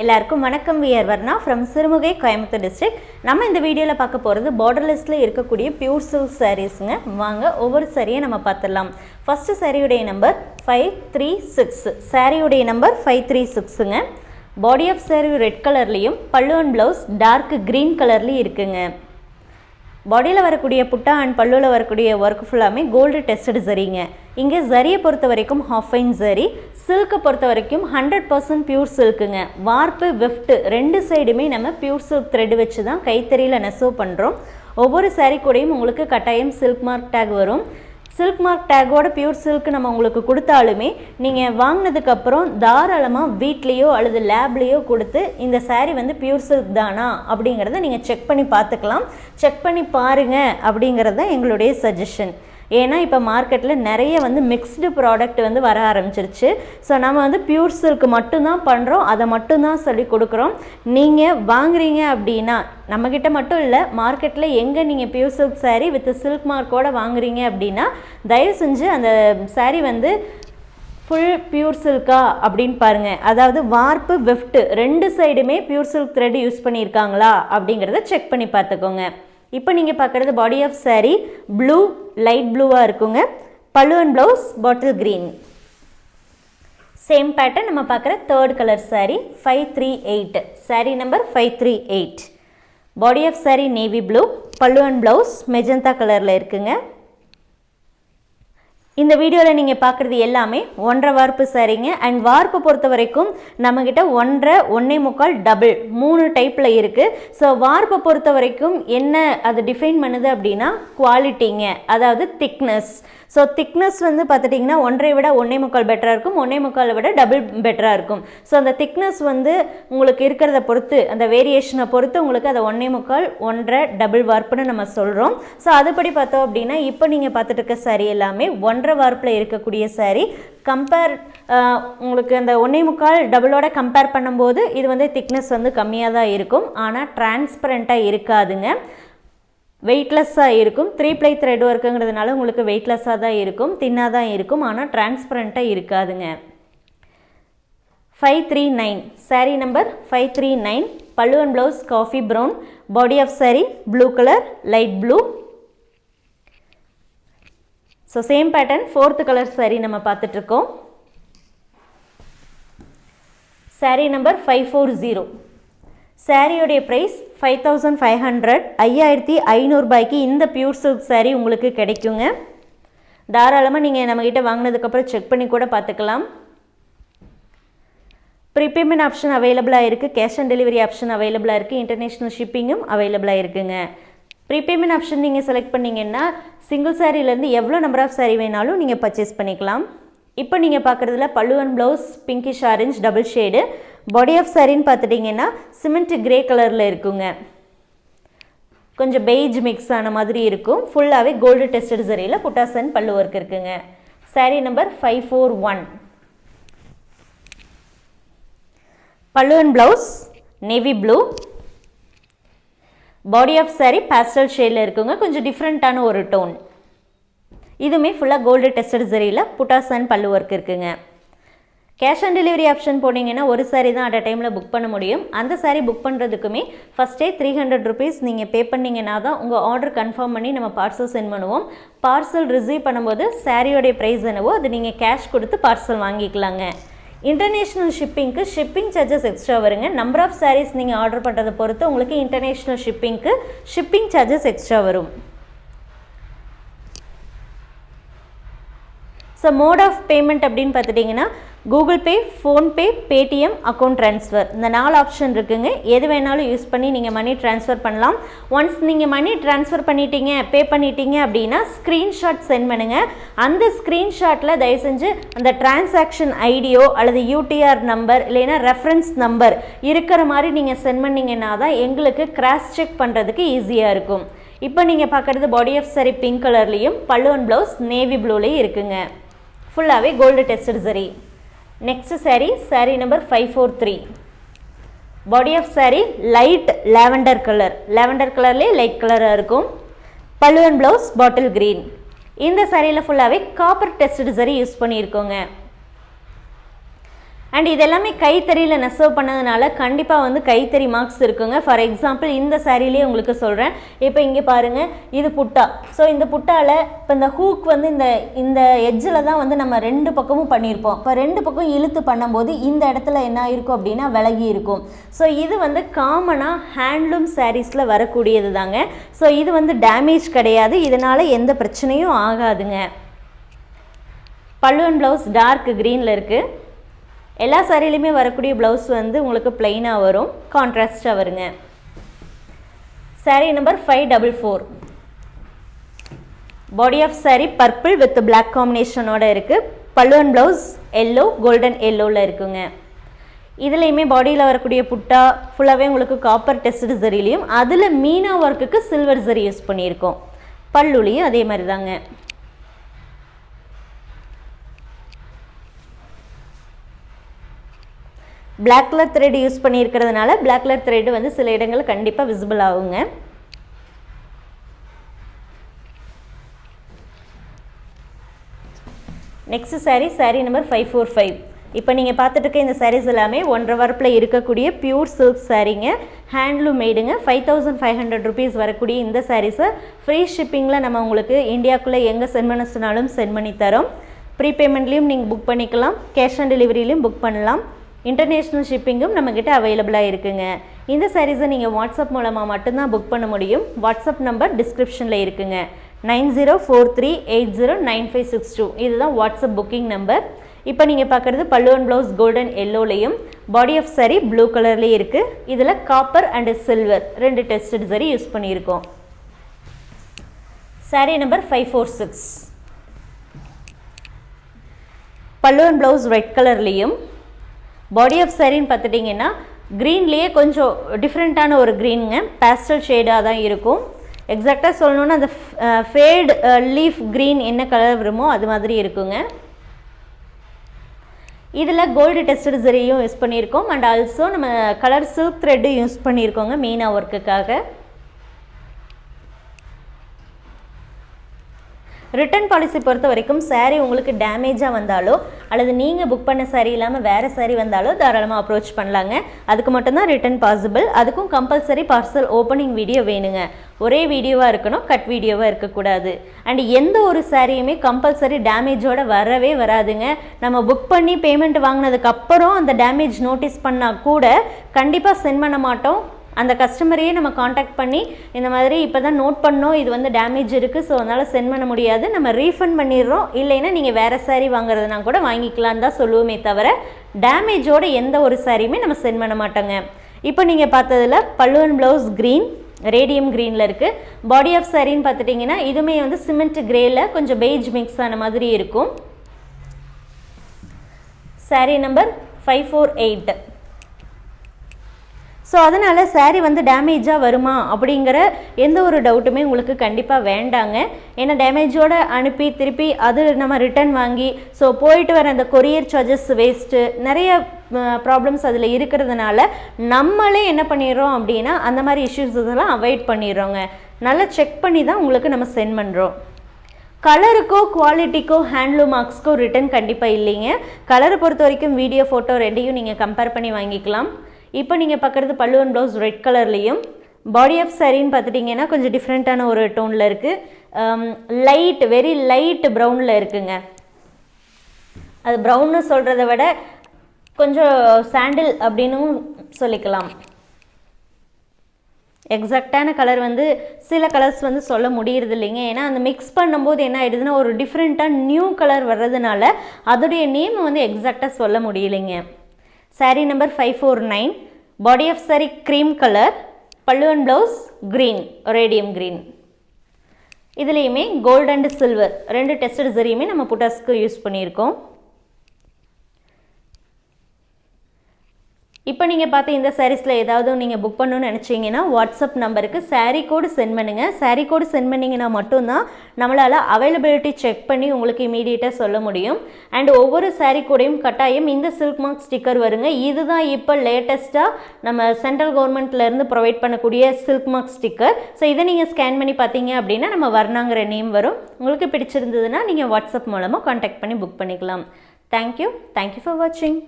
எல்லாருக்கும் வணக்கம். We're Varna from Sirumugai Coimbatore district நம்ம இந்த வீடியோவில் பார்க்க போகிறது பார்டர்லெஸில் இருக்கக்கூடிய பியூர் சில்க் சாரீஸுங்க வாங்க ஒவ்வொரு சாரியை நம்ம பார்த்துடலாம். ஃபஸ்ட்டு சாரியுடைய நம்பர் ஃபைவ் த்ரீ சிக்ஸ் சாரியுடைய நம்பர் ஃபைவ் த்ரீ சிக்ஸுங்க பாடி ஆஃப் சாரி ரெட் கலர்லேயும் பல்லு அண்ட் ப்ளவுஸ் டார்க் க்ரீன் கலர்லேயும் இருக்குங்க. பாடியில் வரக்கூடிய புட்டா அண்ட் பல்லுவில் வரக்கூடிய ஒர்க் ஃபுல்லாமே கோல்டு டெஸ்டட் சரிங்க இங்கே ஜரியை பொறுத்த வரைக்கும் ஹாஃபைன் ஜரி சில்க்கை பொறுத்த வரைக்கும் ஹண்ட்ரட் பர்சன்ட் பியூர் சில்க்குங்க வார்ப்பு விஃப்ட்டு ரெண்டு சைடுமே நம்ம பியூர் சில்க் த்ரெட் வச்சு தான் கைத்தறியில் நெசவு பண்ணுறோம் ஒவ்வொரு சாரீ கூடயும் உங்களுக்கு கட்டாயம் சில்க் மார்க் டேக் வரும். சில்க் மார்க் டேக்கோட பியூர் சில்க் நம்ம உங்களுக்கு கொடுத்தாலுமே நீங்கள் வாங்கினதுக்கப்புறம் தாராளமாக வீட்லேயோ அல்லது லேப்லேயோ கொடுத்து இந்த சாரீ வந்து பியூர் சில்க் தானா அப்படிங்கிறத நீங்கள் செக் பண்ணி பார்த்துக்கலாம். செக் பண்ணி பாருங்கள் அப்படிங்கிறது தான் எங்களுடைய சஜஷன் ஏன்னா இப்போ மார்க்கெட்டில் நிறைய வந்து மிக்ஸ்டு ப்ராடக்ட் வந்து வர ஆரம்பிச்சிருச்சு. ஸோ நம்ம வந்து பியூர் சில்க் மட்டும்தான் பண்ணுறோம் அதை மட்டும்தான் சொல்லி கொடுக்குறோம். நீங்கள் வாங்குறீங்க அப்படின்னா நம்மக்கிட்ட மட்டும் இல்லை மார்க்கெட்டில் எங்கே நீங்கள் pure silk sari with silk மார்க்கோட வாங்குறீங்க அப்படின்னா தயவு செஞ்சு அந்த சாரீ வந்து ஃபுல் பியூர் சில்கா அப்படின்னு பாருங்கள் அதாவது வார்ப்பு வெஃப்ட் ரெண்டு சைடுமே பியூர் சில்க் த்ரெட் யூஸ் பண்ணியிருக்காங்களா அப்படிங்கிறத செக் பண்ணி பார்த்துக்கோங்க. இப்போ நீங்கள் பார்க்குறது body of sari blue light ப்ளூவாக இருக்குங்க. Pallu and blouse bottle green same pattern நம்ம பார்க்குற third colour sari five three eight sari number five three eight body of sari navy blue pallu and blouse magenta கலரில் இருக்குங்க. இந்த வீடியோவில் நீங்கள் பார்க்குறது எல்லாமே ஒன்றரை வார்ப்பு சரிங்க. அண்ட் வார்ப்பு பொறுத்த வரைக்கும் நம்மக்கிட்ட ஒன்றரை ஒன்றே முக்கால் டபுள் மூணு டைப்பில் இருக்குது ஸோ வார்ப்பை பொறுத்த வரைக்கும் என்ன அது டிஃபைன் பண்ணுது அப்படின்னா குவாலிட்டிங்க அதாவது திக்னஸ் ஸோ திக்னஸ் வந்து பார்த்துட்டிங்கன்னா ஒன்றை விட ஒன்றே முக்கால் பெட்டராக இருக்கும் ஒன்றே முக்காலை விட டபுள் பெட்டராக இருக்கும். ஸோ அந்த திக்னஸ் வந்து உங்களுக்கு இருக்கிறத பொறுத்து அந்த வேரியேஷனை பொறுத்து உங்களுக்கு அதை ஒன்றே முக்கால் ஒன்றரை டபுள் வார்ப்புன்னு நம்ம சொல்கிறோம் ஸோ அதுபடி பார்த்தோம் அப்படின்னா இப்போ நீங்கள் பார்த்துட்டு இருக்க சரி எல்லாமே ஒன்றரை வார்ப்பில் இருக்கக்கூடிய சாரீ கம்பேர் உங்களுக்கு அந்த ஒன்றே முக்கால் டபுளோட கம்பேர் பண்ணும்போது இது வந்து திக்னஸ் வந்து கம்மியாக தான் இருக்கும். ஆனால் டிரான்ஸ்பரண்ட்டாக இருக்காதுங்க. வெயிட்லெஸ்ஸாக இருக்கும். த்ரீ ப்ளை த்ரெட் ஒர்க்குங்கிறதுனால உங்களுக்கு வெயிட்லெஸ்ஸாக தான் இருக்கும். தின்னாக தான் இருக்கும். ஆனால் டிரான்ஸ்பரண்ட்டாக இருக்காதுங்க. Five three nine sari number five three nine pallu and blouse coffee brown body of sari blue colour light blue so same pattern fourth colour sari நம்ம பார்த்துட்ருக்கோம். Sari number five four zero சாரியோடைய price five thousand five hundred ஐயாயிரத்தி ஐநூறுபாய்க்கு இந்த pure silk sari உங்களுக்கு கிடைக்குங்க. தாராளமாக நீங்கள் நம்மக்கிட்ட வாங்கினதுக்கப்புறம் செக் பண்ணி கூட பார்த்துக்கலாம். ப்ரீபேமெண்ட் ஆப்ஷன் அவைலபிளாக இருக்குது கேஷ் ஆன் டெலிவரி ஆப்ஷன் அவைலபிளாக இருக்குது இன்டர்நேஷ்னல் ஷிப்பிங்கும் அவைலபிளாக இருக்குதுங்க ப்ரீபேமெண்ட் ஆப்ஷன் நீங்கள் செலக்ட் பண்ணிங்கன்னா சிங்கிள் சாரீலேருந்து எவ்வளோ நம்பர் ஆஃப் சாரீ வேணாலும் நீங்கள் பர்ச்சேஸ் பண்ணிக்கலாம். இப்போ நீங்கள் பார்க்குறதுல pallu and blouse pinkish orange double shade body of சாரின்னு பார்த்துட்டிங்கன்னா சிமெண்ட் கிரே கலரில் இருக்குங்க. கொஞ்சம் பெய்ஜ் மிக்ஸ் ஆன மாதிரி இருக்கும். ஃபுல்லாகவே கோல்டு டெஸ்டட் சரியில் புட்டாசன் பல்லு ஒர்க் இருக்குங்க. Sari number five four one pallu and blouse navy blue body of sari pastel ஷேடில் இருக்குங்க. கொஞ்சம் டிஃப்ரெண்ட்டான ஒரு டோன் இதுவுமே ஃபுல்லாக கோல்டு டெஸ்டட் சரியில் புட்டாசன் பல்லு ஒர்க் இருக்குங்க. கேஷ் ஆன் டெலிவரி ஆப்ஷன் போனீங்கன்னா ஒரு சாரீ தான் அட் அ டைமில் புக் பண்ண முடியும். அந்த சாரீ புக் பண்ணுறதுக்குமே ஃபஸ்ட்டே த்ரீ ஹண்ட்ரட் ருபீஸ் நீங்கள் பே பண்ணிங்கன்னா தான் உங்கள் ஆர்டர் கன்ஃபார்ம் பண்ணி நம்ம பார்சல் சென்ட் பண்ணுவோம். பார்சல் ரிசீவ் பண்ணும்போது சாரியோடைய ப்ரைஸ் என்னவோ அது நீங்கள் கேஷ் கொடுத்து பார்சல் வாங்கிக்கலாங்க. இன்டர்நேஷ்னல் ஷிப்பிங்க்கு ஷிப்பிங் சார்ஜஸ் எக்ஸ்ட்ரா வருங்க. நம்பர் ஆஃப் சாரீஸ் நீங்கள் ஆர்டர் பண்ணுறதை பொறுத்து உங்களுக்கு இன்டர்நேஷ்னல் ஷிப்பிங்க்கு ஷிப்பிங் சார்ஜஸ் எக்ஸ்ட்ரா வரும். ஸோ மோட் ஆஃப் பேமெண்ட் அப்படின்னு பார்த்துட்டிங்கன்னா Google Pay PhonePe Paytm account transfer இந்த நாலு ஆப்ஷன் இருக்குங்க. எது வேணாலும் யூஸ் பண்ணி நீங்கள் மணி ட்ரான்ஸ்ஃபர் பண்ணலாம். ஒன்ஸ் நீங்கள் மணி ட்ரான்ஸ்ஃபர் பண்ணிட்டீங்க பே பண்ணிட்டீங்க அப்படின்னா ஸ்க்ரீன்ஷாட் சென்ட் பண்ணுங்கள் அந்த ஸ்க்ரீன்ஷாட்டில் தயவு செஞ்சு அந்த டிரான்சாக்ஷன் ஐடியோ அல்லது யூடிஆர் நம்பர் இல்லைன்னா ரெஃபரன்ஸ் நம்பர் இருக்கிற மாதிரி நீங்கள் சென்ட் பண்ணிங்கன்னா தான் எங்களுக்கு கிராஸ் செக் பண்ணுறதுக்கு ஈஸியாக இருக்கும். இப்போ நீங்கள் பார்க்குறது பாடி ஆஃப் சரி பிங்க் கலர்லேயும் பல்லுவன் ப்ளவுஸ் நேவி ப்ளூலேயும் இருக்குங்க. ஃபுல்லாகவே gold tested zari next sari sari number five four three body of sari light lavender colour lavender கலர்லேயே லைட் கலராக இருக்கும். பல்லுவன் அண்ட் ப்ளவுஸ் பாட்டில் க்ரீன் இந்த சாரியில் ஃபுல்லாகவே காப்பர் டெஸ்டட் சரி யூஸ் பண்ணியிருக்கோங்க. அண்ட் இது எல்லாமே கைத்தறியில் நெசவு பண்ணதுனால கண்டிப்பாக வந்து கைத்தறி மார்க்ஸ் இருக்குங்க. ஃபார் எக்ஸாம்பிள் இந்த சாரிலேயே உங்களுக்கு சொல்கிறேன் இப்போ இங்கே பாருங்கள் இது புட்டா. ஸோ இந்த புட்டாவில் இப்போ இந்த ஹூக் வந்து இந்த இந்த எஜ்ஜில் தான் வந்து நம்ம ரெண்டு பக்கமும் பண்ணியிருப்போம் இப்போ ரெண்டு பக்கம் இழுத்து பண்ணும்போது இந்த இடத்துல என்ன இருக்கும் அப்படின்னா விலகி இருக்கும். ஸோ இது வந்து காமனாக ஹேண்ட்லூம் சாரீஸில் வரக்கூடியது தாங்க ஸோ இது வந்து டேமேஜ் கிடையாது. இதனால் எந்த பிரச்சனையும் ஆகாதுங்க. பல்லுவன் ப்ளவுஸ் டார்க் க்ரீனில் இருக்குது எல்லா சாரிலையுமே வரக்கூடிய ப்ளவுஸ் வந்து உங்களுக்கு பிளெயினாக வரும். கான்ட்ராஸ்டாக வருங்க. Sari number five double four body of sari purple with black காம்பினேஷனோட இருக்குது பல்லுவன் ப்ளவுஸ் எல்லோ கோல்டன் எல்லோவில் இருக்குங்க. இதுலேயுமே பாடியில் வரக்கூடிய புட்டா ஃபுல்லாகவே உங்களுக்கு காப்பர் டெஸ்ட் ஜரிலையும் அதில் மீனா ஒர்க்குக்கு சில்வர் ஜரி யூஸ் பண்ணியிருக்கோம். பல்லுலையும் அதே மாதிரி தாங்க பிளாக் கலர் த்ரெட் யூஸ் பண்ணியிருக்கிறதுனால பிளாக் கலர் த்ரெட் வந்து சில இடங்களில் கண்டிப்பாக விசிபிள் ஆகுங்க. Next sari sari number five four five இப்போ நீங்கள் பார்த்துட்டு இருக்க இந்த சாரீஸ் எல்லாமே ஒன்றரை வரப்பில் இருக்கக்கூடிய பியூர் சில்க் சாரீங்க handloom மேடுங்க five thousand five hundred rupees வரக்கூடிய இந்த சாரீஸை ஃப்ரீ ஷிப்பிங்கில் நம்ம உங்களுக்கு இந்தியாவுக்குள்ளே எங்கே சென்ட் பண்ண சொன்னாலும் சென்ட் பண்ணி தரோம். ப்ரீபேமெண்ட்லேயும் நீங்கள் புக் பண்ணிக்கலாம். கேஷ் ஆன் டெலிவரியிலையும் புக் பண்ணலாம். இன்டர்நேஷ்னல் ஷிப்பிங்கும் நம்மக்கிட்ட அவைலபிளாக இருக்குங்க. இந்த சாரீஸை நீங்கள் வாட்ஸ்அப் மூலமாக மட்டும்தான் புக் பண்ண முடியும். வாட்ஸ்அப் நம்பர் டிஸ்கிரிப்ஷனில் இருக்குங்க. Nine zero four three eight zero nine five six two. இதுதான் வாட்ஸ்அப் புக்கிங் நம்பர் இப்போ நீங்கள் பார்க்குறது பல்லுவன் ப்ளவுஸ் கோல்டன் எல்லோலையும் பாடி ஆஃப் சரி ப்ளூ கலர்லேயே இருக்குது இதில் காப்பர் அண்டு சில்வர் ரெண்டு டெஸ்டட் சரி யூஸ் பண்ணியிருக்கோம். Sari number five four six பல்லுவன் ப்ளவுஸ் ரெட் கலர்லேயும் பாடி ஆஃப் சாரின்னு பார்த்துட்டிங்கன்னா க்ரீன்லேயே கொஞ்சம் டிஃப்ரெண்ட்டான ஒரு க்ரீனுங்க பேஸ்டல் ஷேடாக தான் இருக்கும். எக்ஸாக்டாக சொல்லணுன்னா அந்த ஃபேடு லீஃப் க்ரீன் என்ன கலர் வருமோ அது மாதிரி இருக்குங்க. இதில் கோல்டு டெஸ்டட் சரியும் யூஸ் பண்ணியிருக்கோம். அண்ட் ஆல்சோ நம்ம கலர் சில்க் த்ரெட்டு யூஸ் பண்ணியிருக்கோங்க மீனா ஒர்க்குக்காக ரிட்டர்ன் பாலிசி பொறுத்த வரைக்கும் சாரீ உங்களுக்கு டேமேஜாக வந்தாலோ அல்லது நீங்கள் புக் பண்ண சாரீ இல்லாமல் வேறு சாரீ வந்தாலோ தாராளமாக அப்ரோச் பண்ணலாங்க. அதுக்கு மட்டும்தான் ரிட்டர்ன் பாசிபிள் அதுக்கும் கம்பல்சரி பார்சல் ஓப்பனிங் வீடியோ வேணுங்க. ஒரே வீடியோவாக இருக்கணும் கட் வீடியோவாக இருக்கக்கூடாது. அண்ட் எந்த ஒரு சாரியுமே கம்பல்சரி டேமேஜோட வரவே வராதுங்க. நம்ம புக் பண்ணி பேமெண்ட் வாங்கினதுக்கப்புறம் அந்த டேமேஜ் நோட்டீஸ் பண்ணால் கூட கண்டிப்பாக சென்ட் பண்ண மாட்டோம். அந்த கஸ்டமரையே நம்ம காண்டாக்ட் பண்ணி இந்த மாதிரி இப்போ தான் நோட் பண்ணோம் இது வந்து டேமேஜ் இருக்குது ஸோ அதனால் சென்ட் பண்ண முடியாது. நம்ம ரீஃபண்ட் பண்ணிடுறோம். இல்லைன்னா நீங்கள் வேறு சாரீ வாங்குறதுனா கூட வாங்கிக்கலான்னு தான் சொல்லுவோமே தவிர டேமேஜோட எந்த ஒரு சாரியுமே நம்ம சென்ட் பண்ண மாட்டோங்க. இப்போ நீங்கள் பார்த்ததில் பல்லுவன் ப்ளவுஸ் க்ரீன் ரேடியம் க்ரீனில் இருக்குது பாடி ஆஃப் சாரின்னு பார்த்துட்டிங்கன்னா இதுவுமே வந்து சிமெண்ட் கிரேயில் கொஞ்சம் பெய்ஜ் மிக்ஸ் ஆன மாதிரி இருக்கும். Sari number five four eight so அதனால் சாரீ வந்து டேமேஜாக வருமா அப்படிங்கிற எந்த ஒரு டவுட்டுமே உங்களுக்கு கண்டிப்பாக வேண்டாங்க. ஏன்னா டேமேஜோடு அனுப்பி திருப்பி அது நம்ம ரிட்டர்ன் வாங்கி ஸோ போயிட்டு வர அந்த கொரியர் சார்ஜஸ் வேஸ்ட்டு நிறைய ப்ராப்ளம்ஸ் அதில் இருக்கிறதுனால நம்மளே என்ன பண்ணிடுறோம் அப்படின்னா அந்த மாதிரி இஷ்யூஸ் இதெல்லாம் அவாய்ட் பண்ணிடுறோங்க. நல்லா செக் பண்ணி தான் உங்களுக்கு நம்ம சென்ட் பண்ணுறோம் கலருக்கோ குவாலிட்டிக்கோ ஹேண்ட்லூம் மார்க்ஸ்க்கோ ரிட்டன் கண்டிப்பாக இல்லைங்க. கலரை பொறுத்த வரைக்கும் வீடியோ ஃபோட்டோ ரெண்டையும் நீங்கள் கம்பேர் பண்ணி வாங்கிக்கலாம். இப்போ நீங்கள் பார்க்குறது பல்லுவன் ப்ளவுஸ் ரெட் கலர்லேயும் பாடி ஆஃப் சாரின்னு பார்த்துட்டிங்கன்னா கொஞ்சம் டிஃப்ரெண்ட்டான ஒரு டோனில் இருக்குது லைட் வெரி லைட் ப்ரௌனில் இருக்குங்க. அது ப்ரௌன்னு சொல்கிறத விட கொஞ்சம் சாண்டில் அப்படின்னும் சொல்லிக்கலாம். எக்ஸாக்டான கலர் வந்து சில கலர்ஸ் வந்து சொல்ல முடியறது இல்லைங்க. ஏன்னா அந்த மிக்ஸ் பண்ணும்போது என்ன ஆகிடுதுன்னா ஒரு டிஃப்ரெண்ட்டாக நியூ கலர் வர்றதுனால அதோடைய நேம் வந்து எக்ஸாக்டாக சொல்ல முடியலைங்க. Sari number five four nine body of sari cream colour பல்லுவன் ப்ளவுஸ் க்ரீன் ரேடியம் க்ரீன் இதுலேயுமே கோல்டு அண்ட் சில்வர் ரெண்டு டெஸ்டட் சரியுமே நம்ம புட்டாஸ்க்கு யூஸ் பண்ணியிருக்கோம். இப்போ நீங்கள் பார்த்த இந்த சாரீஸில் ஏதாவது நீங்கள் புக் பண்ணணும்னு நினச்சிங்கன்னா வாட்ஸ்அப் நம்பருக்கு சாரீ கோடு சென்ட் பண்ணுங்கள் சாரீ கோடு சென்ட் பண்ணிங்கன்னா மட்டும்தான் நம்மளால் அவைலபிலிட்டி செக் பண்ணி உங்களுக்கு இமீடியட்டாக சொல்ல முடியும். அண்ட் ஒவ்வொரு சாரீ கூடையும் கட்டாயம் இந்த சில்க் மார்க் ஸ்டிக்கர் வருங்க. இதுதான் இப்போ லேட்டஸ்ட்டாக நம்ம சென்ட்ரல் கவர்மெண்ட்லேருந்து ப்ரொவைட் பண்ணக்கூடிய சில்க் மார்க் ஸ்டிக்கர் ஸோ இதை நீங்கள் ஸ்கேன் பண்ணி பார்த்தீங்க அப்படின்னா நம்ம வர்ணாங்கிற நேம் வரும். உங்களுக்கு பிடிச்சிருந்ததுன்னா நீங்கள் வாட்ஸ்அப் மூலமாக காண்டாக்ட் பண்ணி புக் பண்ணிக்கலாம். தேங்க்யூ தேங்க்யூ ஃபார் வாட்சிங்